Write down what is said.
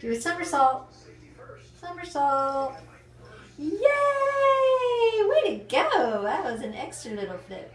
Do a somersault. Somersault. Yay! Way to go! That was an extra little flip.